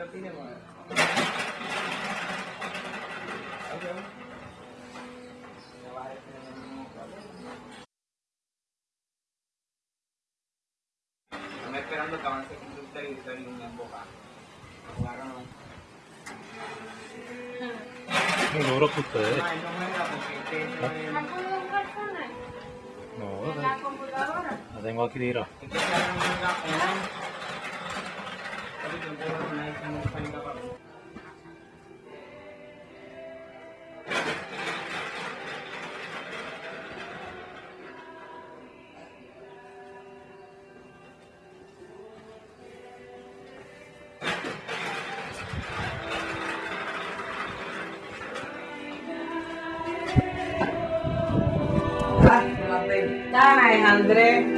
el mismo problema. Estamos esperando que avance con usted y una boca. Jugaron. Muy duro que ustedes. No juega porque este no ¿La es. puedo buscar con él? No, ¿En la computadora? la tengo aquí tirada. Es que Ventana es Andrés.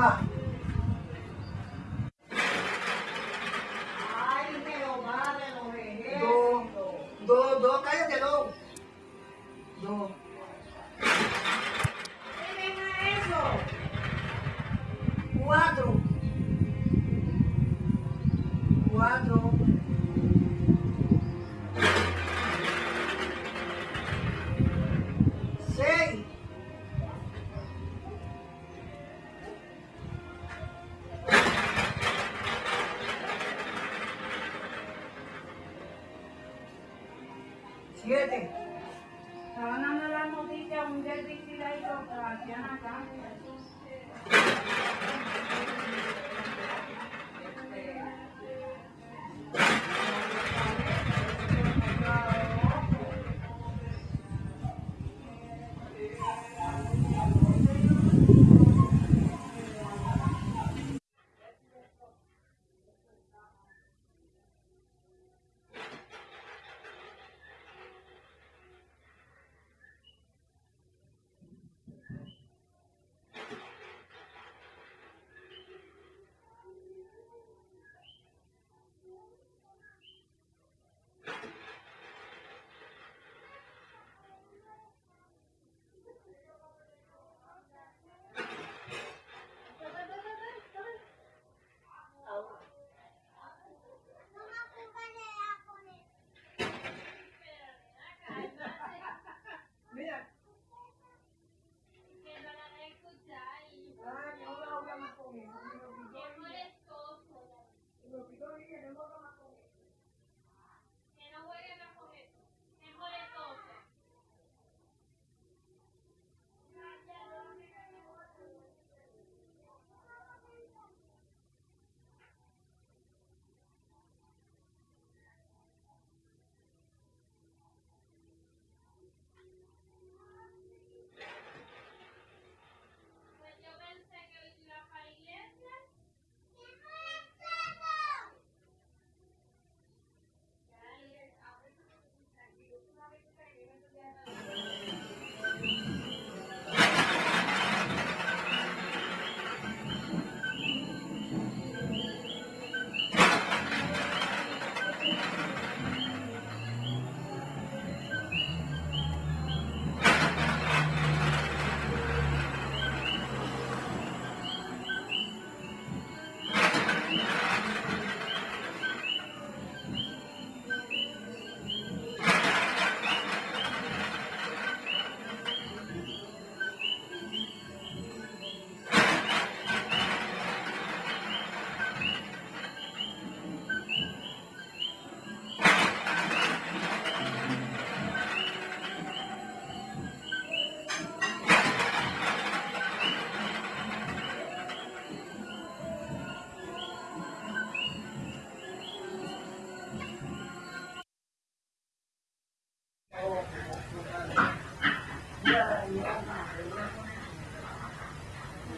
Ay, Dos, dos, cállate, dos. Dos. ¿Qué deja eso? Cuatro. Siete. Estaban dando la noticia un herbicida y lo que hacían acá.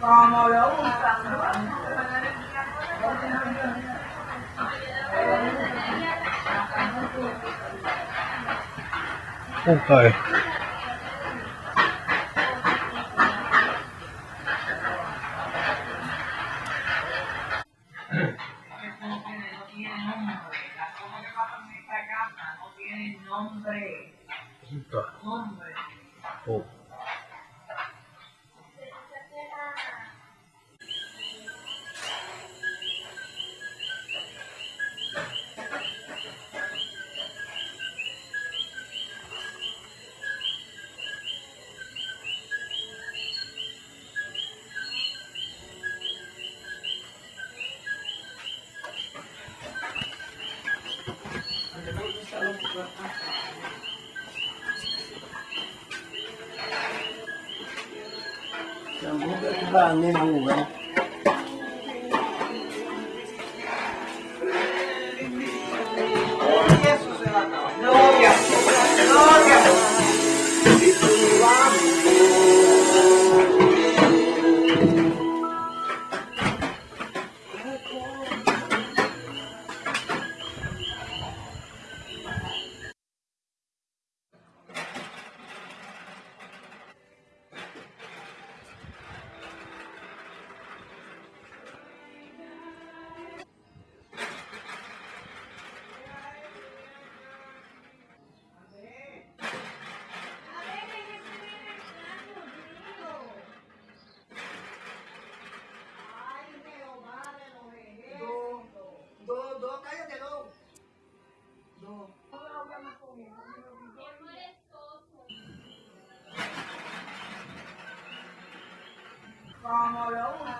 còn màu đỏ cũng cần Okay. para mesmo lugar. Não. Chorão, né?